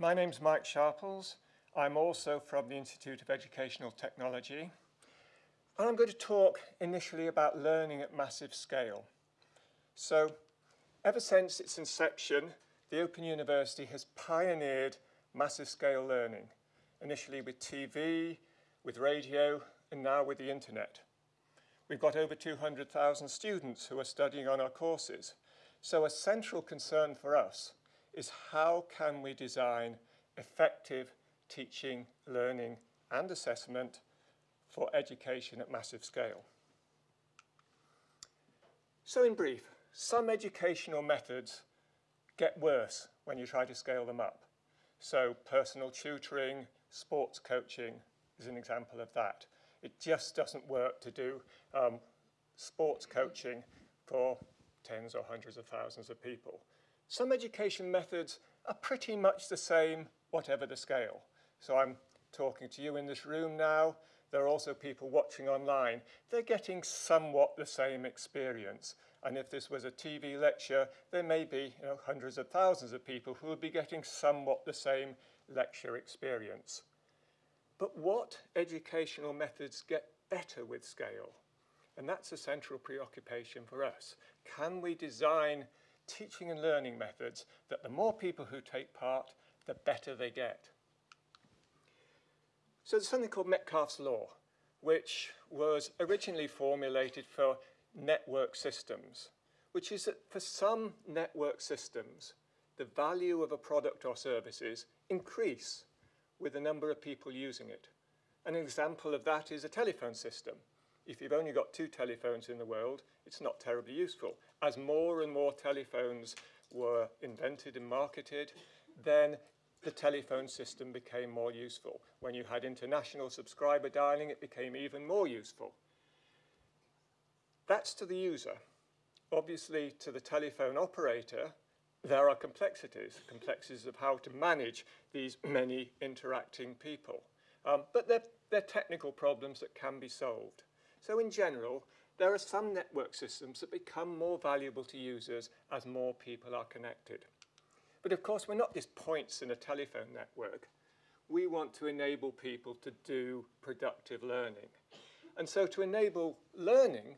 My name's Mike Sharples. I'm also from the Institute of Educational Technology. And I'm going to talk initially about learning at massive scale. So, ever since its inception, the Open University has pioneered massive scale learning, initially with TV, with radio, and now with the internet. We've got over 200,000 students who are studying on our courses. So a central concern for us is how can we design effective teaching, learning and assessment for education at massive scale. So in brief, some educational methods get worse when you try to scale them up. So personal tutoring, sports coaching is an example of that. It just doesn't work to do um, sports coaching for tens or hundreds of thousands of people. Some education methods are pretty much the same, whatever the scale. So I'm talking to you in this room now. There are also people watching online. They're getting somewhat the same experience. And if this was a TV lecture, there may be you know, hundreds of thousands of people who would be getting somewhat the same lecture experience. But what educational methods get better with scale? And that's a central preoccupation for us. Can we design teaching and learning methods that the more people who take part, the better they get? So there's something called Metcalfe's Law, which was originally formulated for network systems, which is that for some network systems, the value of a product or services increase with the number of people using it. An example of that is a telephone system. If you've only got two telephones in the world, it's not terribly useful. As more and more telephones were invented and marketed, then the telephone system became more useful. When you had international subscriber dialing, it became even more useful. That's to the user. Obviously, to the telephone operator, there are complexities, complexities of how to manage these many interacting people. Um, but they're, they're technical problems that can be solved. So in general, there are some network systems that become more valuable to users as more people are connected. But of course, we're not just points in a telephone network. We want to enable people to do productive learning. And so to enable learning,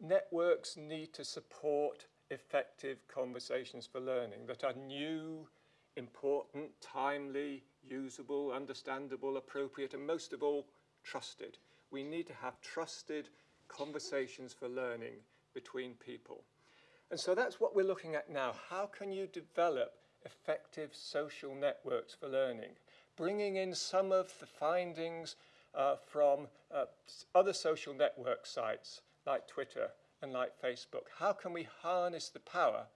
networks need to support effective conversations for learning that are new, important, timely, usable, understandable, appropriate, and most of all, trusted. We need to have trusted conversations for learning between people. And so that's what we're looking at now. How can you develop effective social networks for learning? Bringing in some of the findings uh, from uh, other social network sites like Twitter, and like Facebook? How can we harness the power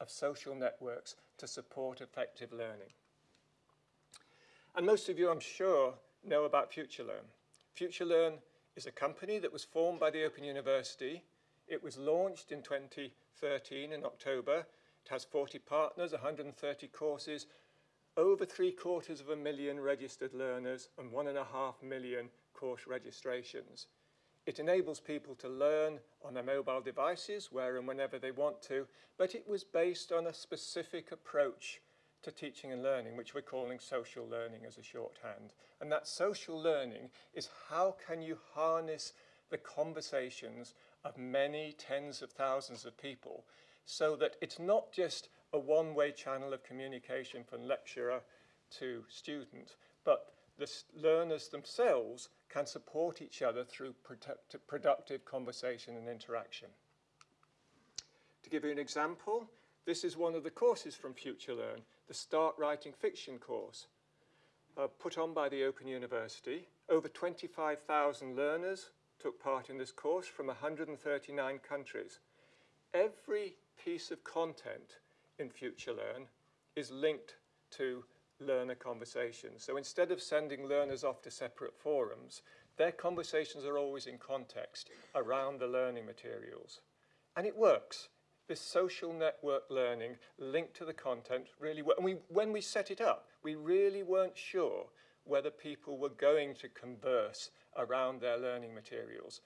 of social networks to support effective learning? And most of you, I'm sure, know about FutureLearn. FutureLearn is a company that was formed by the Open University. It was launched in 2013 in October. It has 40 partners, 130 courses, over three quarters of a million registered learners and one and a half million course registrations. It enables people to learn on their mobile devices where and whenever they want to, but it was based on a specific approach to teaching and learning, which we're calling social learning as a shorthand. And that social learning is how can you harness the conversations of many tens of thousands of people so that it's not just a one-way channel of communication from lecturer to student, but the learners themselves can support each other through productive conversation and interaction. To give you an example, this is one of the courses from FutureLearn, the Start Writing Fiction course, uh, put on by the Open University. Over 25,000 learners took part in this course from 139 countries. Every piece of content in FutureLearn is linked to learner conversations. So instead of sending learners off to separate forums, their conversations are always in context around the learning materials. And it works. This social network learning linked to the content really works. And we, when we set it up, we really weren't sure whether people were going to converse around their learning materials.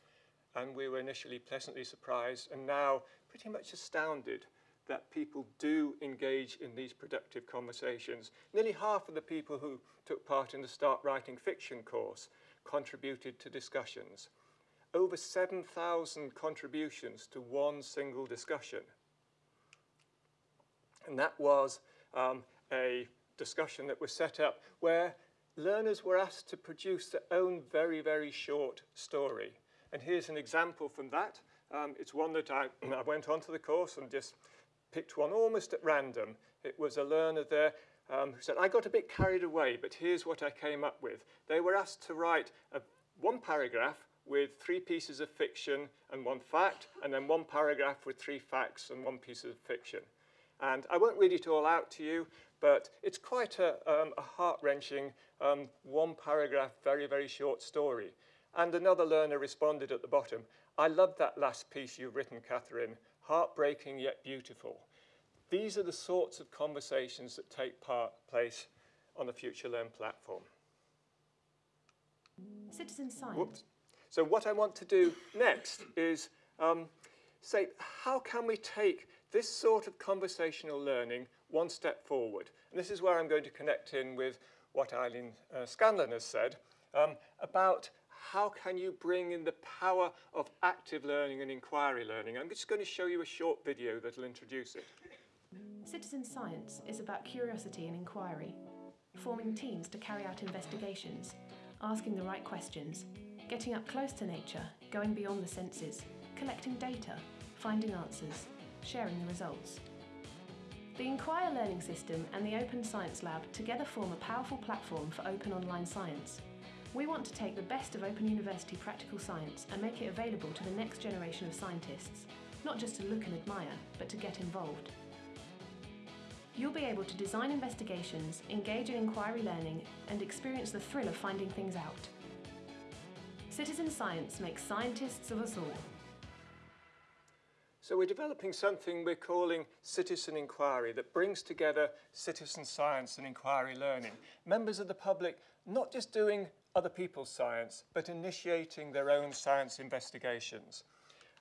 And we were initially pleasantly surprised and now pretty much astounded that people do engage in these productive conversations. Nearly half of the people who took part in the Start Writing Fiction course contributed to discussions. Over 7,000 contributions to one single discussion. And that was um, a discussion that was set up where learners were asked to produce their own very, very short story. And here's an example from that. Um, it's one that I, I went onto the course and just picked one almost at random. It was a learner there um, who said, I got a bit carried away, but here's what I came up with. They were asked to write a, one paragraph with three pieces of fiction and one fact, and then one paragraph with three facts and one piece of fiction. And I won't read it all out to you, but it's quite a, um, a heart-wrenching um, one paragraph, very, very short story. And another learner responded at the bottom, I love that last piece you've written, Catherine, heartbreaking yet beautiful. These are the sorts of conversations that take part, place on the Future Learn platform. Citizen science. Whoops. So what I want to do next is um, say, how can we take this sort of conversational learning one step forward? And this is where I'm going to connect in with what Eileen uh, Scanlon has said um, about how can you bring in the power of active learning and inquiry learning. I'm just going to show you a short video that will introduce it. Citizen science is about curiosity and inquiry, forming teams to carry out investigations, asking the right questions, getting up close to nature, going beyond the senses, collecting data, finding answers, sharing the results. The nQuire learning system and the Open Science Lab together form a powerful platform for open online science. We want to take the best of Open University practical science and make it available to the next generation of scientists, not just to look and admire, but to get involved. You'll be able to design investigations, engage in inquiry learning, and experience the thrill of finding things out. Citizen science makes scientists of us all. So we're developing something we're calling citizen inquiry that brings together citizen science and inquiry learning. Members of the public not just doing other people's science, but initiating their own science investigations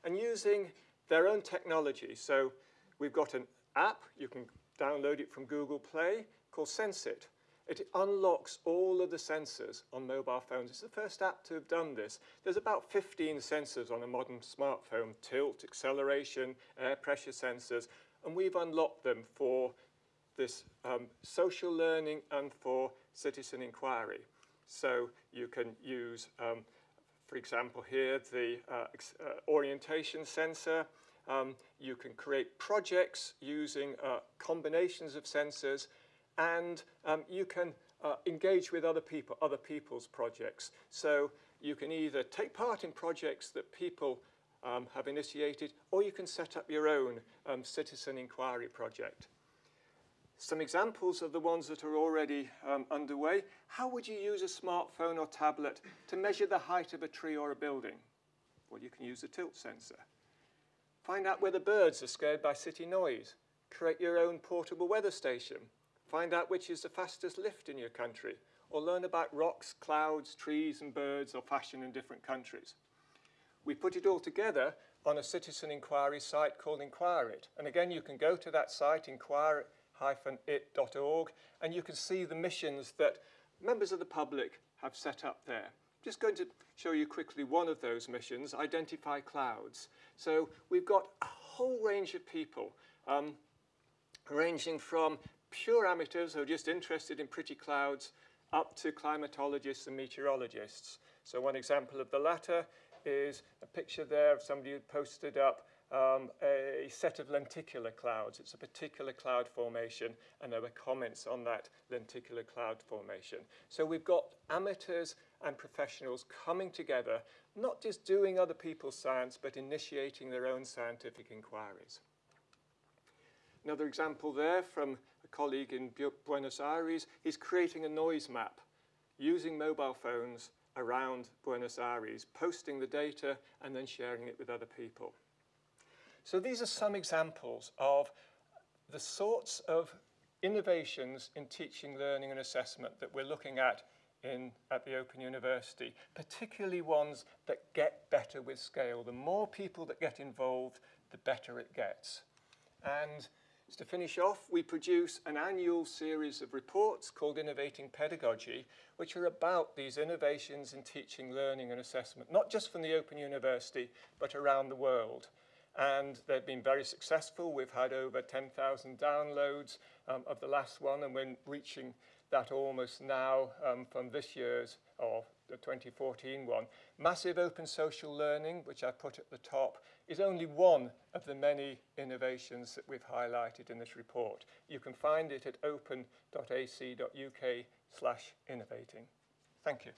and using their own technology. So we've got an app, you can download it from Google Play, called SenseIt. It unlocks all of the sensors on mobile phones. It's the first app to have done this. There's about 15 sensors on a modern smartphone, tilt, acceleration, air pressure sensors, and we've unlocked them for this um, social learning and for citizen inquiry. So you can use, um, for example here, the uh, uh, orientation sensor. Um, you can create projects using uh, combinations of sensors and um, you can uh, engage with other people, other people's projects. So you can either take part in projects that people um, have initiated, or you can set up your own um, citizen inquiry project. Some examples of the ones that are already um, underway. How would you use a smartphone or tablet to measure the height of a tree or a building? Well, you can use a tilt sensor. Find out whether birds are scared by city noise. Create your own portable weather station. Find out which is the fastest lift in your country, or learn about rocks, clouds, trees and birds or fashion in different countries. We put it all together on a citizen inquiry site called nQuire-it. And again, you can go to that site, inquirit-it.org, and you can see the missions that members of the public have set up there. Just going to show you quickly one of those missions, identify clouds. So we've got a whole range of people, um, ranging from pure amateurs who are just interested in pretty clouds up to climatologists and meteorologists. So one example of the latter is a picture there of somebody who posted up um, a set of lenticular clouds. It's a particular cloud formation, and there were comments on that lenticular cloud formation. So we've got amateurs and professionals coming together, not just doing other people's science, but initiating their own scientific inquiries. Another example there from a colleague in Buenos Aires, he's creating a noise map using mobile phones around Buenos Aires, posting the data and then sharing it with other people. So these are some examples of the sorts of innovations in teaching, learning and assessment that we're looking at in, at the Open University, particularly ones that get better with scale. The more people that get involved, the better it gets. And to finish off, we produce an annual series of reports called Innovating Pedagogy, which are about these innovations in teaching, learning and assessment, not just from the Open University, but around the world. And they've been very successful. We've had over 10,000 downloads um, of the last one, and we're reaching that almost now um, from this year's, or the 2014 one. Massive open social learning, which I put at the top, is only one of the many innovations that we've highlighted in this report. You can find it at open.ac.uk slash innovating. Thank you.